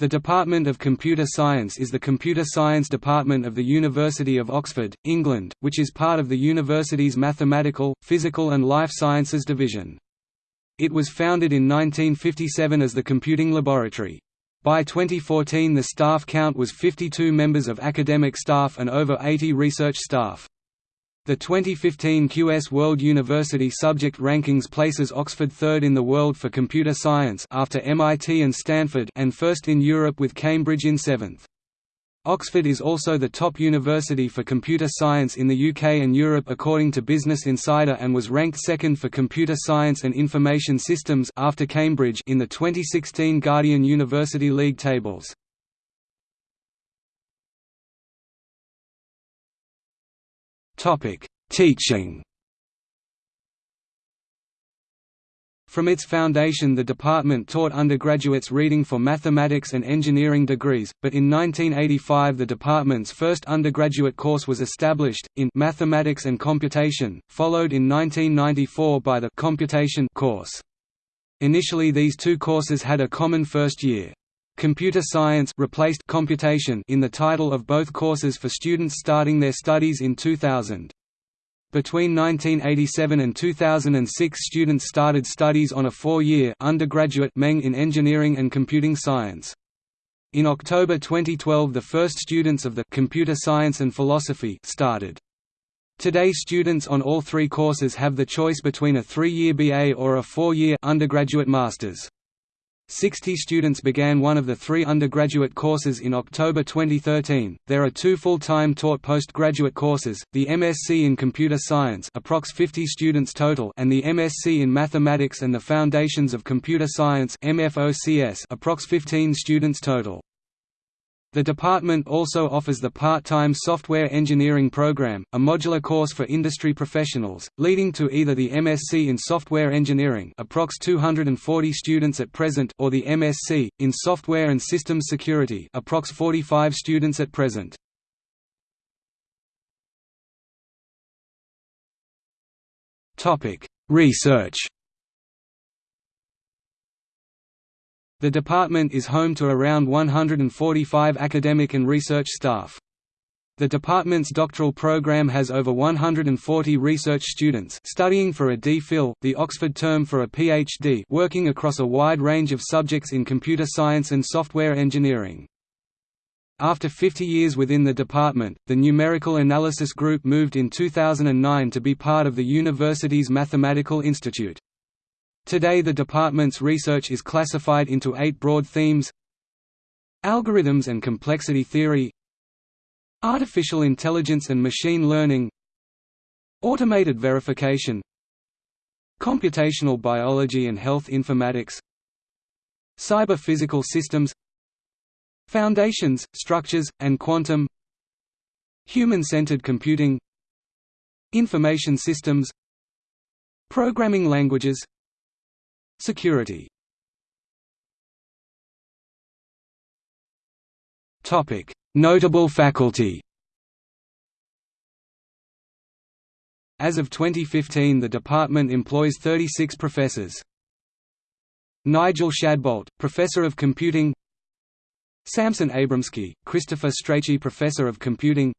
The Department of Computer Science is the computer science department of the University of Oxford, England, which is part of the university's Mathematical, Physical and Life Sciences division. It was founded in 1957 as the Computing Laboratory. By 2014 the staff count was 52 members of academic staff and over 80 research staff. The 2015 QS World University Subject Rankings places Oxford third in the world for computer science after MIT and Stanford and first in Europe with Cambridge in seventh. Oxford is also the top university for computer science in the UK and Europe according to Business Insider and was ranked second for computer science and information systems after Cambridge in the 2016 Guardian University League tables. Teaching. From its foundation the department taught undergraduates reading for mathematics and engineering degrees, but in 1985 the department's first undergraduate course was established, in Mathematics and Computation, followed in 1994 by the Computation course. Initially these two courses had a common first year. Computer Science replaced computation in the title of both courses for students starting their studies in 2000. Between 1987 and 2006 students started studies on a four-year undergraduate Meng in Engineering and Computing Science. In October 2012 the first students of the Computer Science and Philosophy started. Today students on all three courses have the choice between a three-year BA or a four-year undergraduate master's. 60 students began one of the three undergraduate courses in October 2013. There are two full-time taught postgraduate courses: the MSc in Computer Science, approx 50 students total, and the MSc in Mathematics and the Foundations of Computer Science (MFOCS), approx 15 students total. The department also offers the part-time Software Engineering Program, a modular course for industry professionals, leading to either the MSc in Software Engineering approx 240 students at present or the MSc, in Software and Systems Security approx 45 students at present. Research The department is home to around 145 academic and research staff. The department's doctoral program has over 140 research students studying for a D.Phil, the Oxford term for a PhD working across a wide range of subjects in computer science and software engineering. After 50 years within the department, the Numerical Analysis Group moved in 2009 to be part of the university's Mathematical Institute. Today the department's research is classified into eight broad themes. Algorithms and complexity theory. Artificial intelligence and machine learning. Automated verification. Computational biology and health informatics. Cyber-physical systems. Foundations, structures, and quantum. Human-centered computing. Information systems. Programming languages Security. Notable faculty. As of 2015 the department employs 36 professors. Nigel Shadbolt, Professor of Computing. Samson Abramsky, Christopher Strachey Professor of Computing.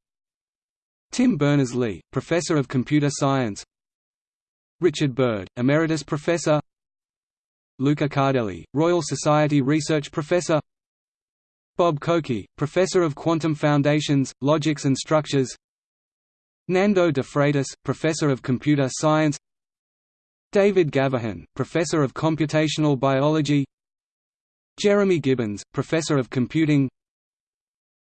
Tim Berners-Lee, Professor of Computer Science. Richard Bird, Emeritus Professor Luca Cardelli, Royal Society Research Professor. Bob Coecke, Professor of Quantum Foundations, Logics and Structures. Nando de Freitas, Professor of Computer Science. David Gavaghan, Professor of Computational Biology. Jeremy Gibbons, Professor of Computing.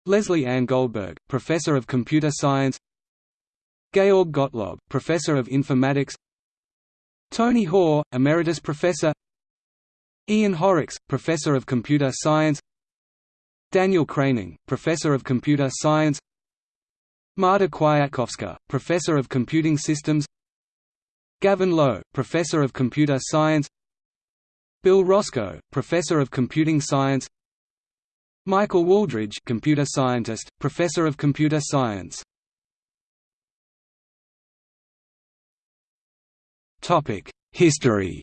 Leslie Ann Goldberg, Professor of Computer Science. Georg Gottlob, Professor of Informatics. Tony Hoare, Emeritus Professor Ian Horrocks, Professor of Computer Science Daniel Kroening, Professor of Computer Science Marta Kwiatkowska, Professor of Computing Systems Gavin Lowe, Professor of Computer Science Bill Roscoe, Professor of Computing Science Michael Wooldridge computer scientist, Professor of Computer Science History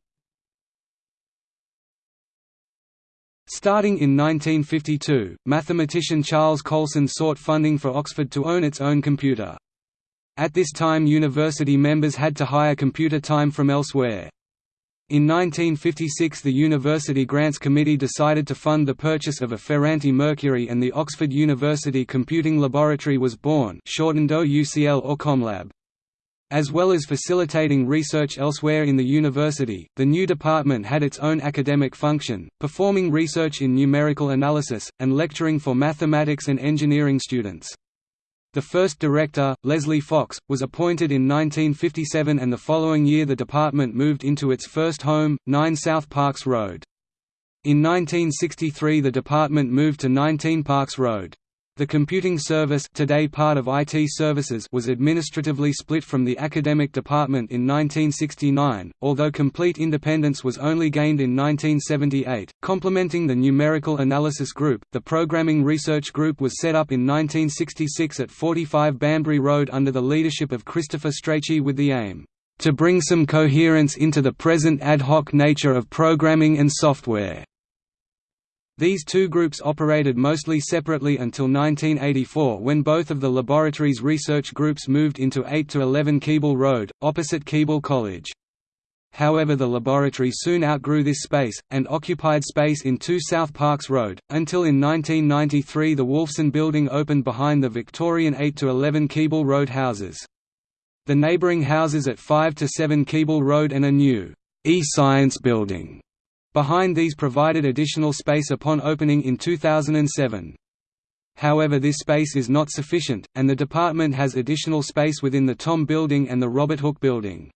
Starting in 1952, mathematician Charles Coulson sought funding for Oxford to own its own computer. At this time university members had to hire computer time from elsewhere. In 1956 the University Grants Committee decided to fund the purchase of a Ferranti Mercury and the Oxford University Computing Laboratory was born shortened OUCL or ComLab. As well as facilitating research elsewhere in the university, the new department had its own academic function, performing research in numerical analysis, and lecturing for mathematics and engineering students. The first director, Leslie Fox, was appointed in 1957 and the following year the department moved into its first home, 9 South Parks Road. In 1963 the department moved to 19 Parks Road. The computing service today part of IT services was administratively split from the academic department in 1969, although complete independence was only gained in 1978. Complementing the numerical analysis group, the programming research group was set up in 1966 at 45 Banbury Road under the leadership of Christopher Strachey with the aim to bring some coherence into the present ad hoc nature of programming and software. These two groups operated mostly separately until 1984 when both of the laboratory's research groups moved into 8 to 11 Keble Road, opposite Keble College. However the laboratory soon outgrew this space, and occupied space in 2 South Parks Road, until in 1993 the Wolfson Building opened behind the Victorian 8 to 11 Keble Road houses. The neighbouring houses at 5 to 7 Keble Road and a new e-science building Behind these provided additional space upon opening in 2007. However this space is not sufficient, and the department has additional space within the Thom Building and the Robert Hooke Building.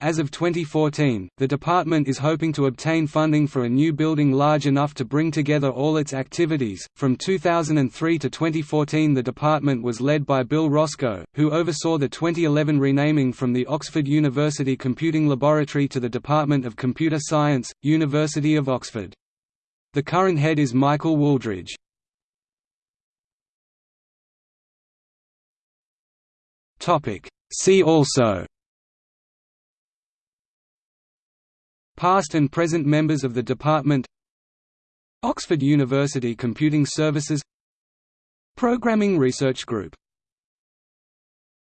As of 2014, the department is hoping to obtain funding for a new building large enough to bring together all its activities. From 2003 to 2014, the department was led by Bill Roscoe, who oversaw the 2011 renaming from the Oxford University Computing Laboratory to the Department of Computer Science, University of Oxford. The current head is Michael Wooldridge. See also Past and present members of the department Oxford University Computing Services Programming Research Group